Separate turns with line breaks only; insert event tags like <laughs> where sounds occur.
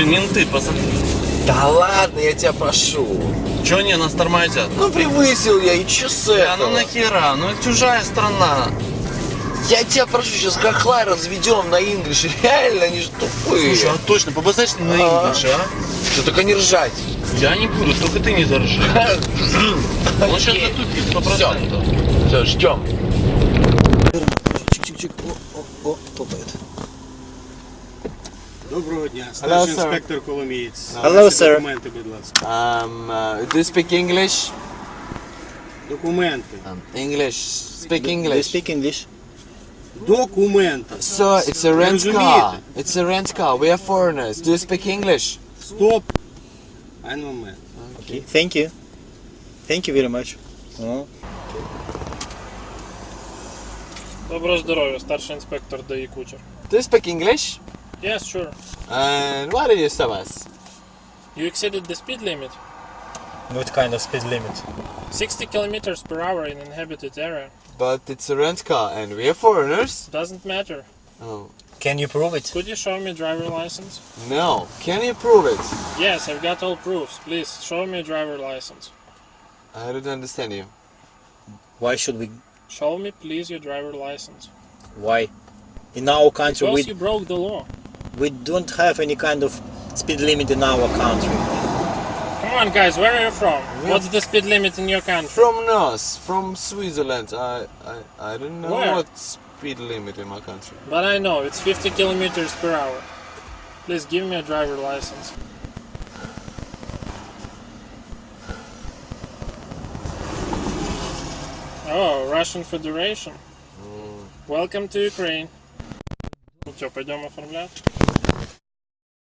Блин, менты, посмотри.
Да ладно, я тебя прошу.
Че не, нас тормозят?
Ну превысил я, и чё с
А ну нахера? Ну это чужая страна.
Я тебя прошу, сейчас хохла разведем на инглиш. Реально, они же тупые.
Слушай, а точно, побазарь на
А.
инглиш, а?
Что только не ржать.
Я не буду, только ты не заржи. <laughs> Он сейчас затупит, сто процентов.
Все, ждем.
Чик-чик-чик. О, о, о, топает.
Доброго дня,
Hello,
старший
sir.
інспектор Коломієць.
Hello,
Ваші
sir.
Документи, будь ласка.
Um, uh, do you speak English?
Документи.
Um, English. Speak
Do you
English.
speak English?
Документи.
So it's a rent
Розумієте?
car. It's a rent car. We are foreigners. Do you speak English?
Стоп. Один момент.
Okay. Thank you. Thank you very much. О,
Доброго здоров'я, старший інспектор ДАІ Кучер.
Do you speak English?
Yes, sure.
And what did you serve us?
You exceeded the speed limit.
What kind of speed limit?
60 kilometers per hour in inhabited area.
But it's a rent car and we are foreigners.
Doesn't matter.
Oh,
Can you prove it?
Could you show me driver license?
no. Can you prove it?
Yes, I've got all proofs. Please, show me driver license.
I don't understand you.
Why should we?
Show me, please, your driver license.
Why? In our country,
Because
we
you broke the law.
We don't have any kind of speed limit in our country.
Come on, guys, where are you from? What's the speed limit in your country?
From North, from Switzerland. I, I, I don't know
Where?
what speed limit in my country.
But I know, it's 50 kilometers per hour. Please give me a driver license. Oh, Russian Federation. Mm. Welcome to Ukraine. Все, пойдем оформлять.